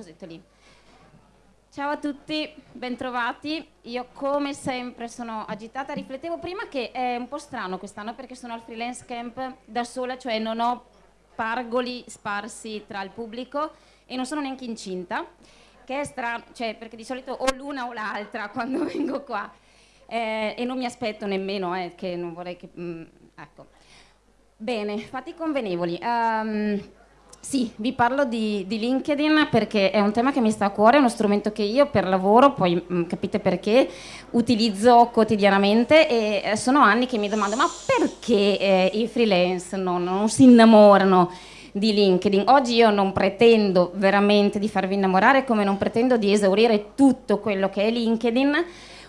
cosetto lì. Ciao a tutti, bentrovati. Io come sempre sono agitata, riflettevo prima che è un po' strano quest'anno perché sono al freelance camp da sola, cioè non ho pargoli sparsi tra il pubblico e non sono neanche incinta, che è strano, cioè perché di solito o l'una o l'altra quando vengo qua. Eh, e non mi aspetto nemmeno, eh, che non vorrei che... Mm, ecco. Bene, fatti convenevoli. Um, sì, vi parlo di, di, LinkedIn perché è un tema che mi sta a cuore, è uno strumento che io per lavoro, poi mh, mm, capite perché, utilizzo quotidianamente e eh, sono anni che mi domando ma perché eh, i freelance non, non si innamorano di LinkedIn. Oggi io non pretendo veramente di farvi innamorare come non pretendo di esaurire tutto quello che è LinkedIn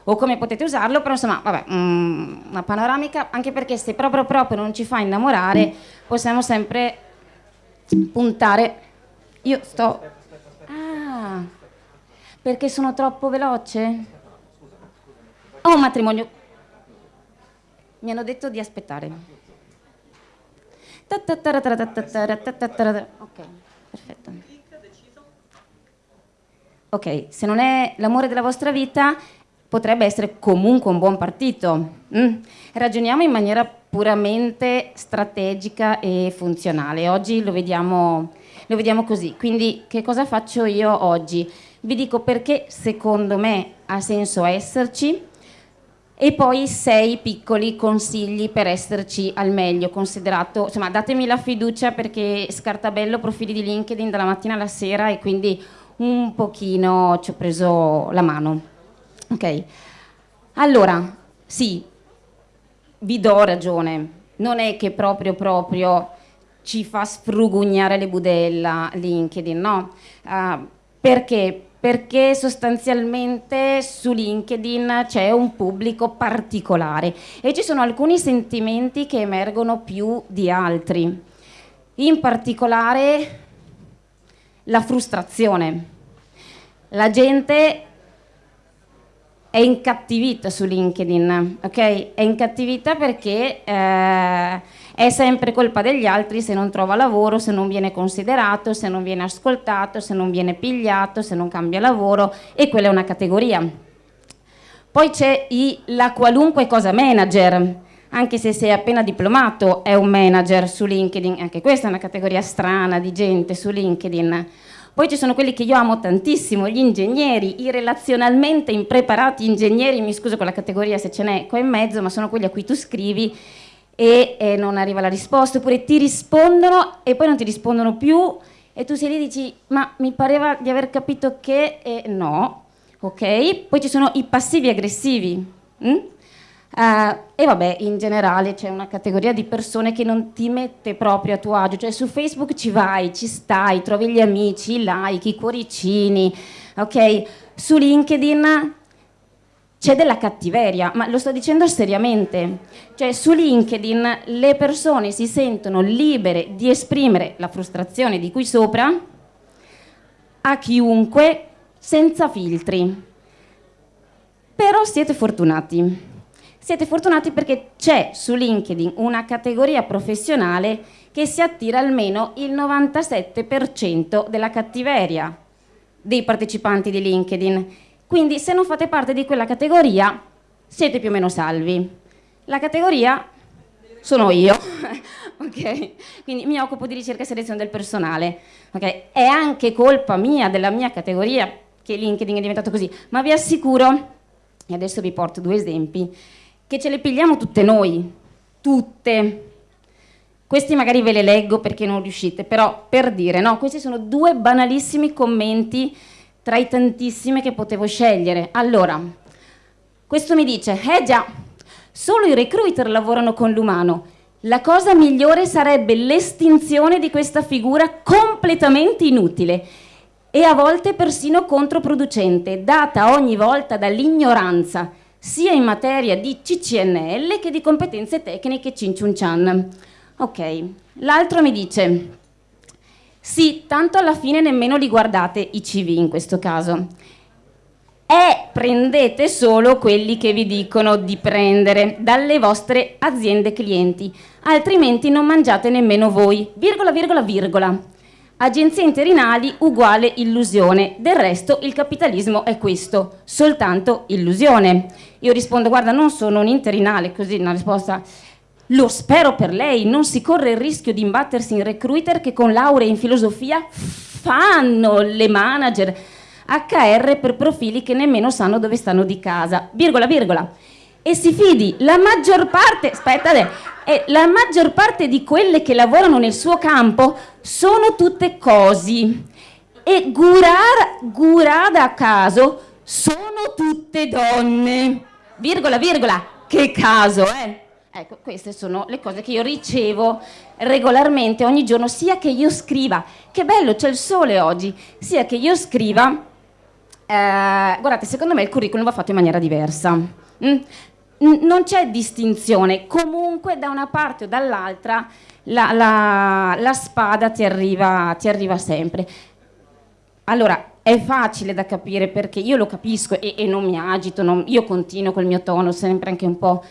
o come potete usarlo, però insomma, vabbè, mm, una panoramica, anche perché se proprio proprio non ci fa innamorare, possiamo sempre puntare. Io sto... Ah, perché sono troppo veloce? Ho un matrimonio. Mi hanno detto di aspettare. Ok, perfetto. Ok, se non è l'amore della vostra vita, potrebbe essere comunque un buon partito. Mm. Ragioniamo in maniera puramente strategica e funzionale. Oggi lo vediamo, lo vediamo così. Quindi che cosa faccio io oggi? Vi dico perché secondo me ha senso esserci e poi sei piccoli consigli per esserci al meglio, considerato, insomma datemi la fiducia perché scartabello profili di LinkedIn dalla mattina alla sera e quindi un pochino ci ho preso la mano. Ok, allora, sì, vi do ragione, non è che proprio proprio ci fa sfrugugnare le budella LinkedIn, no? Uh, perché? Perché sostanzialmente su LinkedIn c'è un pubblico particolare e ci sono alcuni sentimenti che emergono più di altri. In particolare la frustrazione. La gente è incattivita su LinkedIn, ok? È incattivita perché eh, è sempre colpa degli altri se non trova lavoro, se non viene considerato, se non viene ascoltato, se non viene pigliato, se non cambia lavoro e quella è una categoria. Poi c'è la qualunque cosa manager, anche se sei appena diplomato è un manager su LinkedIn, anche questa è una categoria strana di gente su LinkedIn. Poi ci sono quelli che io amo tantissimo, gli ingegneri, i relazionalmente impreparati ingegneri, mi scuso con la categoria se ce n'è qua in mezzo, ma sono quelli a cui tu scrivi e, e non arriva la risposta, oppure ti rispondono e poi non ti rispondono più e tu sei lì e dici ma mi pareva di aver capito che eh, no, ok? Poi ci sono i passivi aggressivi. Hm? Uh, e vabbè, in generale c'è una categoria di persone che non ti mette proprio a tuo agio, cioè su Facebook ci vai, ci stai, trovi gli amici, i like, i cuoricini, ok? Su LinkedIn c'è della cattiveria, ma lo sto dicendo seriamente, cioè su LinkedIn le persone si sentono libere di esprimere la frustrazione di qui sopra a chiunque senza filtri. Però siete fortunati siete fortunati perché c'è su LinkedIn una categoria professionale che si attira almeno il 97% della cattiveria dei partecipanti di LinkedIn. Quindi se non fate parte di quella categoria siete più o meno salvi. La categoria sono io, ok? Quindi mi occupo di ricerca e selezione del personale, ok? È anche colpa mia, della mia categoria, che LinkedIn è diventato così, ma vi assicuro, e adesso vi porto due esempi, che ce le pigliamo tutte noi, tutte. Questi magari ve le leggo perché non riuscite, però per dire, no, questi sono due banalissimi commenti tra i tantissimi che potevo scegliere. Allora, questo mi dice, eh già, solo i recruiter lavorano con l'umano. La cosa migliore sarebbe l'estinzione di questa figura completamente inutile e a volte persino controproducente, data ogni volta dall'ignoranza sia in materia di CCNL che di competenze tecniche Cinciuncian. Ok, l'altro mi dice, sì, tanto alla fine nemmeno li guardate i CV in questo caso. E prendete solo quelli che vi dicono di prendere dalle vostre aziende clienti, altrimenti non mangiate nemmeno voi, virgola, virgola, virgola. Agenzie interinali uguale illusione, del resto il capitalismo è questo, soltanto illusione. Io rispondo, guarda, non sono un interinale, così una risposta lo spero per lei, non si corre il rischio di imbattersi in recruiter che con laurea in filosofia fanno le manager HR per profili che nemmeno sanno dove stanno di casa. Virgola, virgola. E si fidi, la maggior parte, aspetta, eh, la maggior parte di quelle che lavorano nel suo campo sono tutte cosi. E Gurara, Gurada a caso sono tutte donne. Virgola, virgola, che caso, eh? Ecco, queste sono le cose che io ricevo regolarmente ogni giorno, sia che io scriva, che bello, c'è il sole oggi, sia che io scriva, eh, guardate, secondo me il curriculum va fatto in maniera diversa. Mm? Non c'è distinzione, comunque da una parte o dall'altra la, la, la, spada ti arriva, ti arriva sempre. Allora, è facile da capire perché io lo capisco e, e non mi agito, non, io continuo col mio tono sempre anche un po'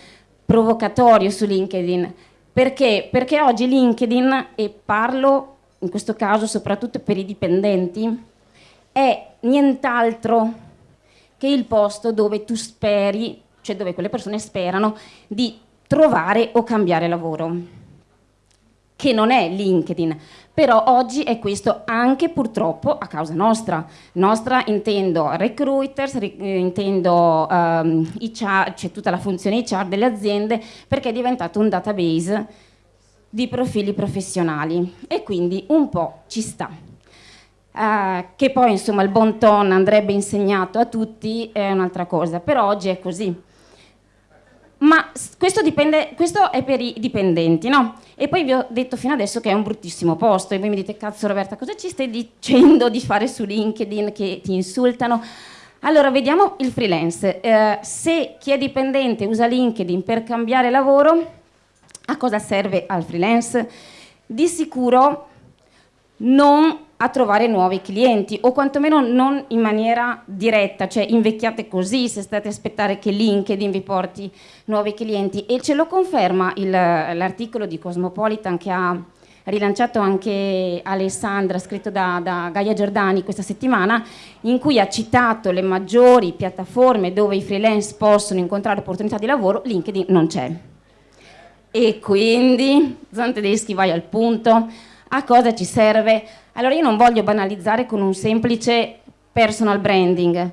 provocatorio su LinkedIn. Perché? Perché oggi LinkedIn, e parlo in questo caso soprattutto per i dipendenti, è nient'altro che il posto dove tu speri, cioè dove quelle persone sperano di trovare o cambiare lavoro che non è LinkedIn, però oggi è questo anche purtroppo a causa nostra. Nostra intendo recruiters, eh, intendo um, HR, cioè tutta la funzione HR delle aziende, perché è diventato un database di profili professionali e quindi un po' ci sta. Uh, che poi insomma il bon ton andrebbe insegnato a tutti è un'altra cosa, però oggi è così questo, dipende, questo, è per i dipendenti, no? E poi vi ho detto fino adesso che è un bruttissimo posto e voi mi dite, cazzo Roberta, cosa ci stai dicendo di fare su LinkedIn che ti insultano? Allora, vediamo il freelance. Eh, se chi è dipendente usa LinkedIn per cambiare lavoro, a cosa serve al freelance? Di sicuro non a trovare nuovi clienti o quantomeno non in maniera diretta, cioè invecchiate così se state a aspettare che LinkedIn vi porti nuovi clienti e ce lo conferma l'articolo di Cosmopolitan che ha rilanciato anche Alessandra, scritto da, da, Gaia Giordani questa settimana, in cui ha citato le maggiori piattaforme dove i freelance possono incontrare opportunità di lavoro, LinkedIn non c'è. E quindi, Zan Tedeschi vai al punto, a cosa ci serve? Allora io non voglio banalizzare con un semplice personal branding,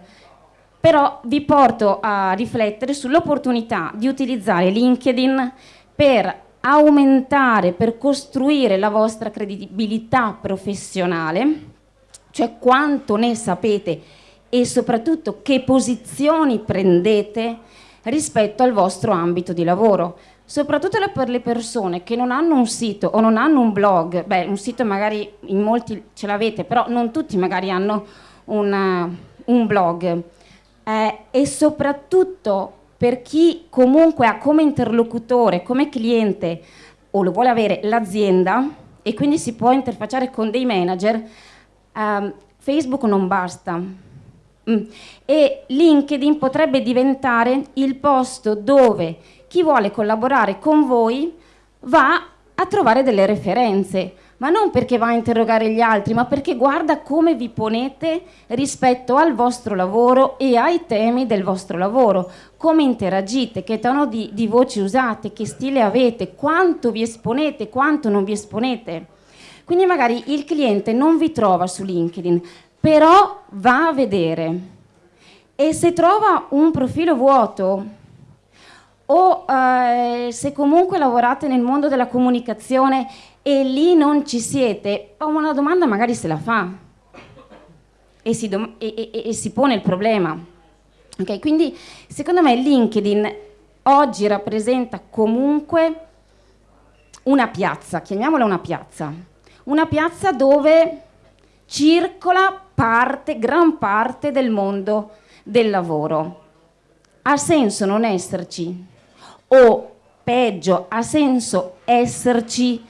però vi porto a riflettere sull'opportunità di utilizzare LinkedIn per aumentare, per costruire la vostra credibilità professionale, cioè quanto ne sapete e soprattutto che posizioni prendete rispetto al vostro ambito di lavoro soprattutto per le persone che non hanno un sito o non hanno un blog, beh un sito magari in molti ce l'avete, però non tutti magari hanno una, un blog eh, e soprattutto per chi comunque ha come interlocutore, come cliente o lo vuole avere l'azienda e quindi si può interfacciare con dei manager, eh, Facebook non basta. Mm. E LinkedIn potrebbe diventare il posto dove chi vuole collaborare con voi va a trovare delle referenze, ma non perché va a interrogare gli altri, ma perché guarda come vi ponete rispetto al vostro lavoro e ai temi del vostro lavoro, come interagite, che tono di, di voce usate, che stile avete, quanto vi esponete, quanto non vi esponete. Quindi magari il cliente non vi trova su LinkedIn, però va a vedere. E se trova un profilo vuoto, o eh, se comunque lavorate nel mondo della comunicazione e lì non ci siete, una domanda magari se la fa e si, e, e, e si pone il problema. Okay, quindi secondo me LinkedIn oggi rappresenta comunque una piazza, chiamiamola una piazza, una piazza dove circola parte, gran parte del mondo del lavoro. Ha senso non esserci? O peggio, ha senso esserci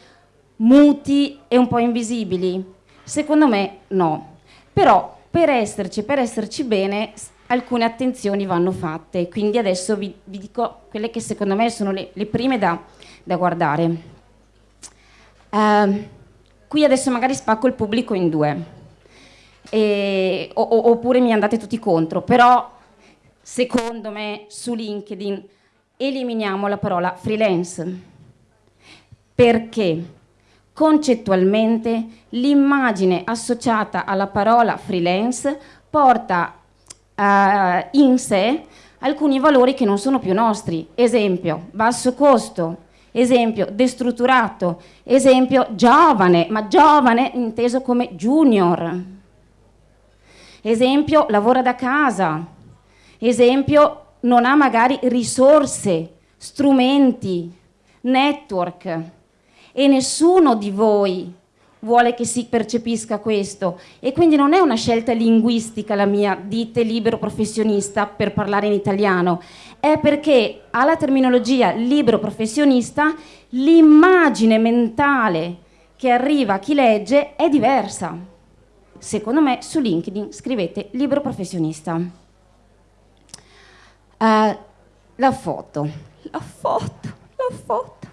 muti e un po' invisibili? Secondo me no. Però per esserci, per esserci bene, alcune attenzioni vanno fatte. Quindi adesso vi, vi dico quelle che secondo me sono le, le prime da, da guardare. Uh, qui adesso magari spacco il pubblico in due, e, o, oppure mi andate tutti contro, però secondo me su LinkedIn eliminiamo la parola freelance, perché concettualmente l'immagine associata alla parola freelance porta uh, in sé alcuni valori che non sono più nostri. Esempio, basso costo, esempio, destrutturato, esempio, giovane, ma giovane inteso come junior. Esempio, lavora da casa. Esempio, non ha magari risorse, strumenti, network. E nessuno di voi vuole che si percepisca questo e quindi non è una scelta linguistica la mia, dite libero professionista per parlare in italiano, è perché alla terminologia libero professionista l'immagine mentale che arriva a chi legge è diversa. Secondo me su LinkedIn scrivete libero professionista. Uh, la foto, la foto, la foto.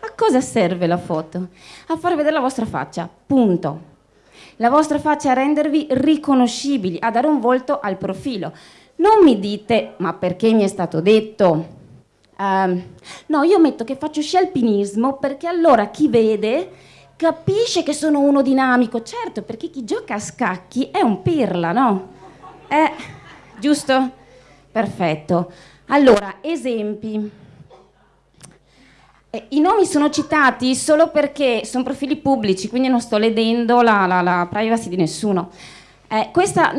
A cosa serve la foto? A far vedere la vostra faccia, punto. La vostra faccia a rendervi riconoscibili, a dare un volto al profilo. Non mi dite, ma perché mi è stato detto? Uh, no, io metto che faccio sci alpinismo perché allora chi vede capisce che sono uno dinamico. Certo, perché chi gioca a scacchi è un pirla, no? Eh, giusto? Perfetto. Allora, esempi. Eh, I nomi sono citati solo perché sono profili pubblici, quindi non sto ledendo la, la, la privacy di nessuno. Eh, questa...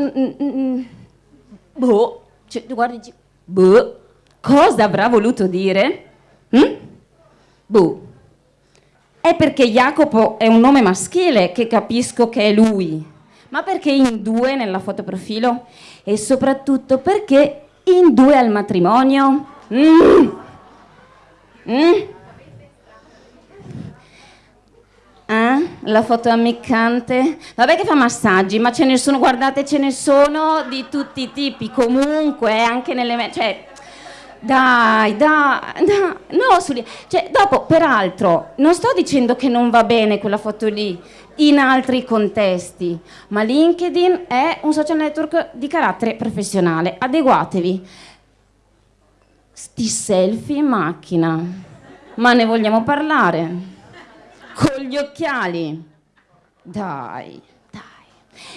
Boh, cioè, guardi, boh, cosa avrà voluto dire? Mm? Boh. È perché Jacopo è un nome maschile che capisco che è lui, ma perché in due nella fotoprofilo? E soprattutto perché in due al matrimonio? Mm. Mm. Eh? La foto ammiccante? Vabbè che fa massaggi, ma ce ne sono, guardate, ce ne sono di tutti i tipi, comunque, anche nelle... Cioè, dai, dai, dai, no, su, cioè, dopo, peraltro, non sto dicendo che non va bene quella foto lì in altri contesti, ma LinkedIn è un social network di carattere professionale, adeguatevi. Sti selfie in macchina, ma ne vogliamo parlare? con gli occhiali. Dai, dai.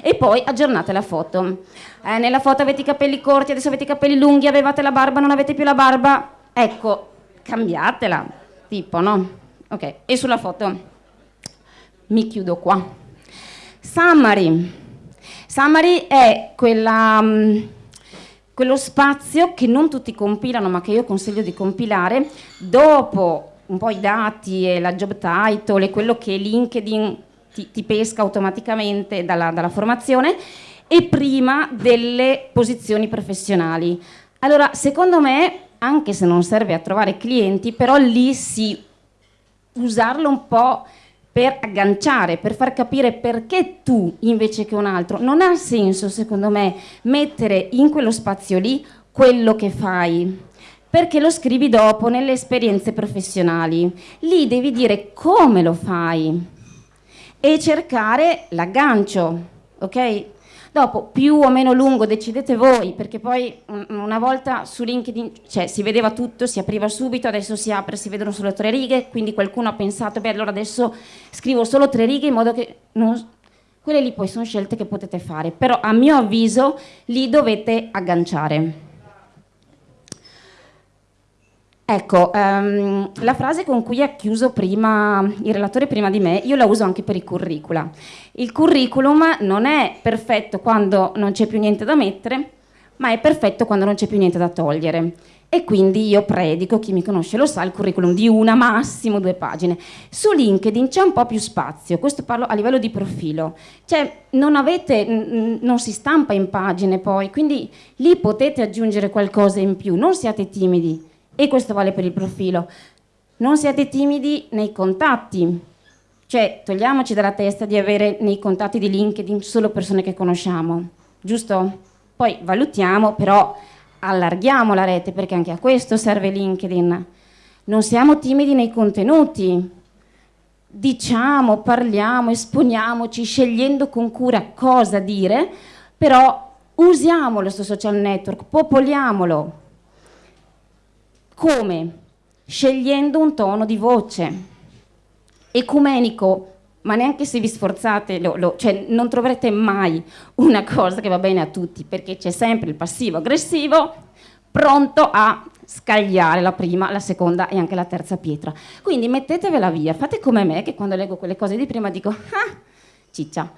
E poi aggiornate la foto. Eh, nella foto avete i capelli corti, adesso avete i capelli lunghi, avevate la barba, non avete più la barba. Ecco, cambiatela, tipo, no? Ok, e sulla foto mi chiudo qua. Summary. Summary è quella, um, quello spazio che non tutti compilano, ma che io consiglio di compilare dopo un po' i dati e la job title e quello che LinkedIn ti, ti pesca automaticamente dalla, dalla formazione e prima delle posizioni professionali. Allora, secondo me, anche se non serve a trovare clienti, però lì si usarlo un po' per agganciare, per far capire perché tu invece che un altro. Non ha senso, secondo me, mettere in quello spazio lì quello che fai perché lo scrivi dopo nelle esperienze professionali. Lì devi dire come lo fai e cercare l'aggancio, ok? Dopo, più o meno lungo decidete voi, perché poi una volta su LinkedIn cioè, si vedeva tutto, si apriva subito, adesso si apre, si vedono solo tre righe, quindi qualcuno ha pensato, beh allora adesso scrivo solo tre righe in modo che... Non... Quelle lì poi sono scelte che potete fare, però a mio avviso lì dovete agganciare. Ecco, um, la frase con cui ha chiuso prima il relatore prima di me, io la uso anche per i curricula. Il curriculum non è perfetto quando non c'è più niente da mettere, ma è perfetto quando non c'è più niente da togliere. E quindi io predico, chi mi conosce lo sa, il curriculum di una, massimo due pagine. Su LinkedIn c'è un po' più spazio, questo parlo a livello di profilo. Cioè, non avete, non si stampa in pagine poi, quindi lì potete aggiungere qualcosa in più, non siate timidi e questo vale per il profilo. Non siate timidi nei contatti, cioè togliamoci dalla testa di avere nei contatti di LinkedIn solo persone che conosciamo, giusto? Poi valutiamo, però allarghiamo la rete perché anche a questo serve LinkedIn. Non siamo timidi nei contenuti, diciamo, parliamo, esponiamoci, scegliendo con cura cosa dire, però usiamolo questo social network, popoliamolo. Come? Scegliendo un tono di voce ecumenico, ma neanche se vi sforzate, lo, lo, cioè non troverete mai una cosa che va bene a tutti, perché c'è sempre il passivo aggressivo pronto a scagliare la prima, la seconda e anche la terza pietra. Quindi mettetevela via, fate come me che quando leggo quelle cose di prima dico, ah, ciccia.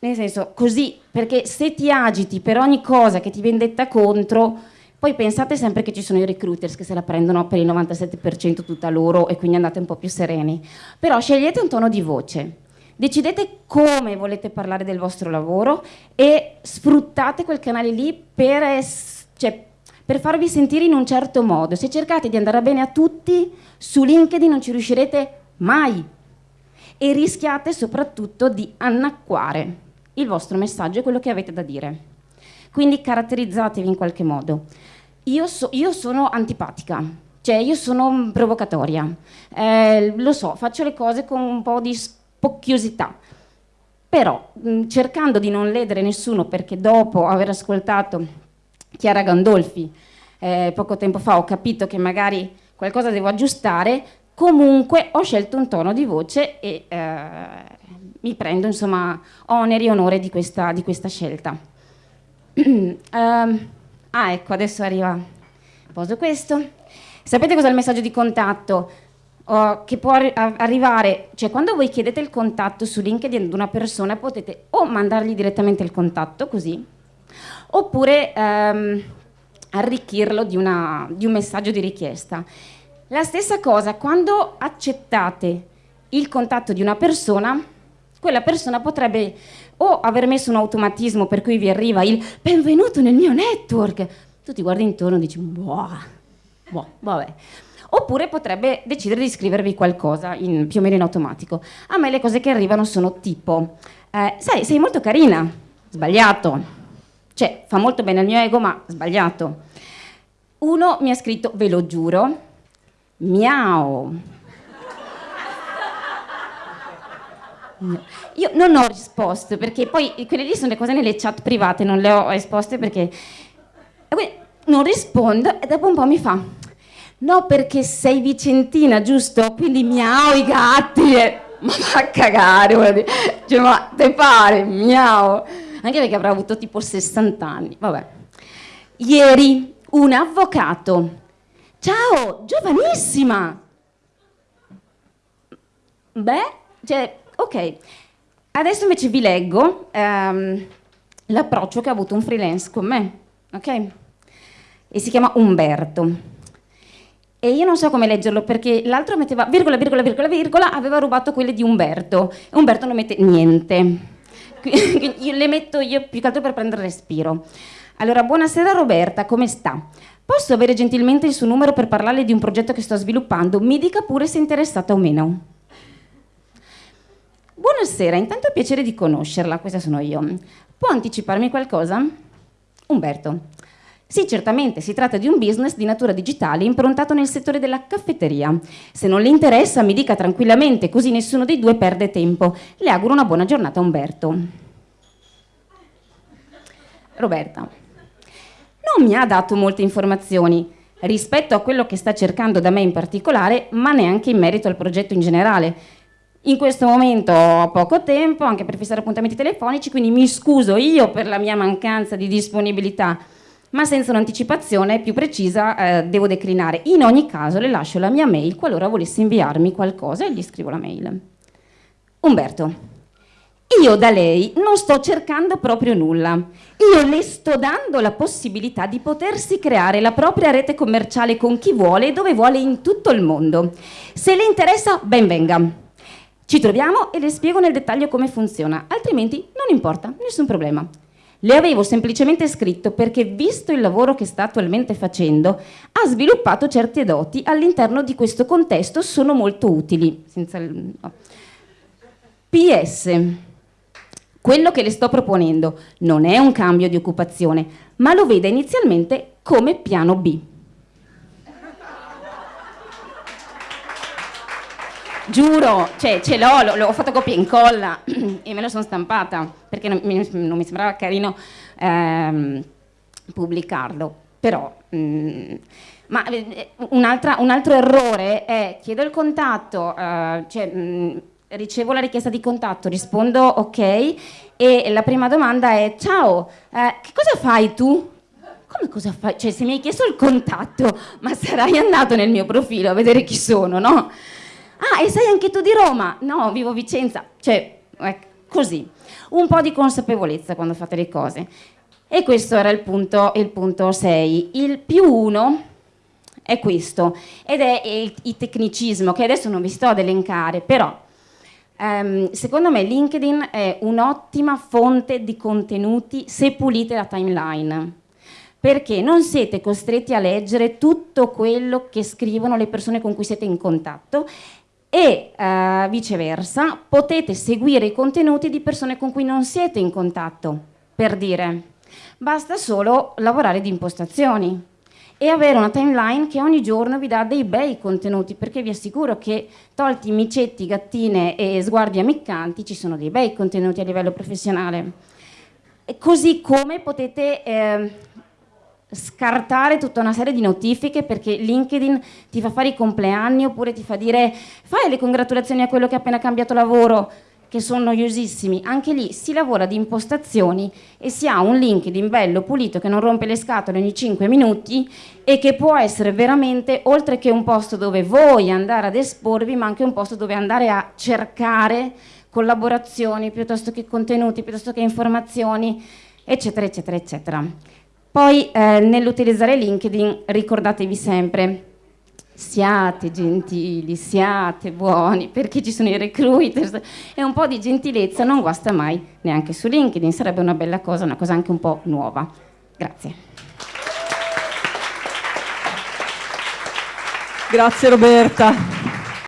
Nel senso, così, perché se ti agiti per ogni cosa che ti viene detta contro, poi pensate sempre che ci sono i recruiters che se la prendono per il 97% tutta loro e quindi andate un po' più sereni. Però scegliete un tono di voce, decidete come volete parlare del vostro lavoro e sfruttate quel canale lì per, cioè, per farvi sentire in un certo modo. Se cercate di andare bene a tutti, su LinkedIn non ci riuscirete mai e rischiate soprattutto di annacquare il vostro messaggio e quello che avete da dire. Quindi caratterizzatevi in qualche modo. Io, so, io sono antipatica, cioè io sono provocatoria, eh, lo so, faccio le cose con un po' di spocchiosità, però mh, cercando di non ledere nessuno perché dopo aver ascoltato Chiara Gandolfi eh, poco tempo fa ho capito che magari qualcosa devo aggiustare, comunque ho scelto un tono di voce e eh, mi prendo insomma oneri e onore di questa, di questa scelta. Um, ah ecco, adesso arriva, poso questo. Sapete cos'è il messaggio di contatto? Oh, che può arri arrivare, cioè quando voi chiedete il contatto su LinkedIn ad una persona potete o mandargli direttamente il contatto così, oppure ehm, arricchirlo di, una, di un messaggio di richiesta. La stessa cosa, quando accettate il contatto di una persona, quella persona potrebbe o aver messo un automatismo per cui vi arriva il benvenuto nel mio network, tu ti guardi intorno e dici, boh, boh, vabbè. Oppure potrebbe decidere di scrivervi qualcosa in, più o meno in automatico. A me le cose che arrivano sono tipo, eh, sai, sei molto carina, sbagliato, cioè, fa molto bene al mio ego, ma sbagliato. Uno mi ha scritto, ve lo giuro, miau. Io non ho risposto perché poi quelle lì sono le cose nelle chat private, non le ho esposte perché non rispondo e dopo un po' mi fa no perché sei vicentina giusto? Quindi miau i gatti e... ma va a cagare, cioè ma te pare, miau anche perché avrà avuto tipo 60 anni. Vabbè. Ieri un avvocato. Ciao, giovanissima. Beh, cioè, ok. Adesso invece vi leggo um, l'approccio che ha avuto un freelance con me, ok? E si chiama Umberto. E io non so come leggerlo perché l'altro metteva virgola, virgola, virgola, virgola, aveva rubato quelle di Umberto. E Umberto non mette niente. io le metto io più che altro per prendere respiro. Allora, buonasera Roberta, come sta? Posso avere gentilmente il suo numero per parlarle di un progetto che sto sviluppando? Mi dica pure se è interessata o meno. Buonasera, intanto è piacere di conoscerla, questa sono io. Può anticiparmi qualcosa? Umberto. Sì, certamente, si tratta di un business di natura digitale improntato nel settore della caffetteria. Se non le interessa, mi dica tranquillamente, così nessuno dei due perde tempo. Le auguro una buona giornata, Umberto. Roberta. Non mi ha dato molte informazioni rispetto a quello che sta cercando da me in particolare, ma neanche in merito al progetto in generale. In questo momento ho poco tempo anche per fissare appuntamenti telefonici, quindi mi scuso io per la mia mancanza di disponibilità ma senza un'anticipazione più precisa eh, devo declinare. In ogni caso le lascio la mia mail qualora volesse inviarmi qualcosa e gli scrivo la mail. Umberto, io da lei non sto cercando proprio nulla. Io le sto dando la possibilità di potersi creare la propria rete commerciale con chi vuole e dove vuole in tutto il mondo. Se le interessa, ben venga. Ci troviamo e le spiego nel dettaglio come funziona, altrimenti non importa, nessun problema. Le avevo semplicemente scritto perché, visto il lavoro che sta attualmente facendo, ha sviluppato certe doti all'interno di questo contesto, sono molto utili. Il... No. PS. Quello che le sto proponendo non è un cambio di occupazione, ma lo veda inizialmente come piano B. giuro, cioè ce l'ho, l'ho, fatto copia e incolla e me la sono stampata perché non mi, non mi sembrava carino ehm, pubblicarlo, però... Mm, ma eh, un, un, altro errore è chiedo il contatto, eh, cioè, mh, mm, ricevo la richiesta di contatto, rispondo ok e la prima domanda è ciao, eh, che cosa fai tu? Come cosa fai? Cioè se mi hai chiesto il contatto, ma sarai andato nel mio profilo a vedere chi sono, no? Ah, e sei anche tu di Roma? No, vivo Vicenza. Cioè, ecco, così. Un po' di consapevolezza quando fate le cose. E questo era il punto, il punto 6. Il più 1 è questo, ed è il, il tecnicismo, che adesso non vi sto ad elencare, però Um, secondo me LinkedIn è un'ottima fonte di contenuti se pulite la timeline perché non siete costretti a leggere tutto quello che scrivono le persone con cui siete in contatto e uh, viceversa potete seguire i contenuti di persone con cui non siete in contatto, per dire. Basta solo lavorare di impostazioni e avere una timeline che ogni giorno vi dà dei bei contenuti, perché vi assicuro che tolti micetti, gattine e sguardi ammiccanti, ci sono dei bei contenuti a livello professionale. E così come potete eh, scartare tutta una serie di notifiche perché LinkedIn ti fa fare i compleanni oppure ti fa dire fai le congratulazioni a quello che ha appena cambiato lavoro che sono noiosissimi, anche lì si lavora di impostazioni e si ha un LinkedIn bello, pulito, che non rompe le scatole ogni 5 minuti e che può essere veramente, oltre che un posto dove voi andare ad esporvi, ma anche un posto dove andare a cercare collaborazioni, piuttosto che contenuti, piuttosto che informazioni, eccetera, eccetera, eccetera. Poi eh, nell'utilizzare LinkedIn ricordatevi sempre siate gentili, siate buoni, perché ci sono i recruiters e un po' di gentilezza non guasta mai neanche su LinkedIn, sarebbe una bella cosa, una cosa anche un po' nuova. Grazie. Grazie Roberta.